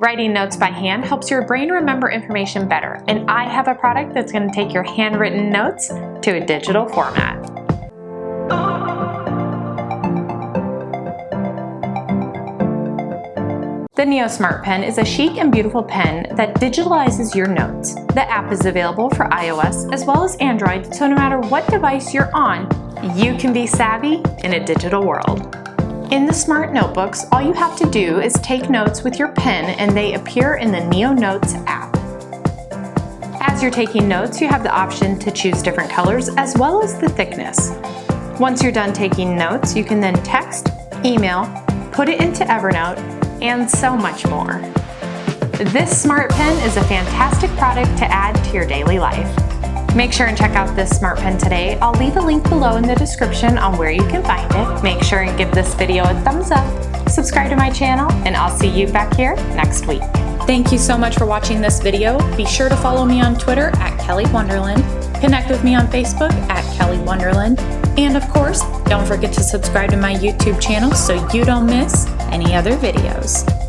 Writing notes by hand helps your brain remember information better, and I have a product that's going to take your handwritten notes to a digital format. The Neo Smart Pen is a chic and beautiful pen that digitalizes your notes. The app is available for iOS as well as Android, so no matter what device you're on, you can be savvy in a digital world. In the Smart Notebooks, all you have to do is take notes with your pen and they appear in the Neo Notes app. As you're taking notes, you have the option to choose different colors as well as the thickness. Once you're done taking notes, you can then text, email, put it into Evernote, and so much more. This Smart Pen is a fantastic product to add to your daily life. Make sure and check out this Smart Pen today. I'll leave a link below in the description on where you can find it. Make sure and give this video a thumbs up, subscribe to my channel, and I'll see you back here next week. Thank you so much for watching this video. Be sure to follow me on Twitter at Kelly Wonderland, connect with me on Facebook at Kelly Wonderland, and of course, don't forget to subscribe to my YouTube channel so you don't miss any other videos.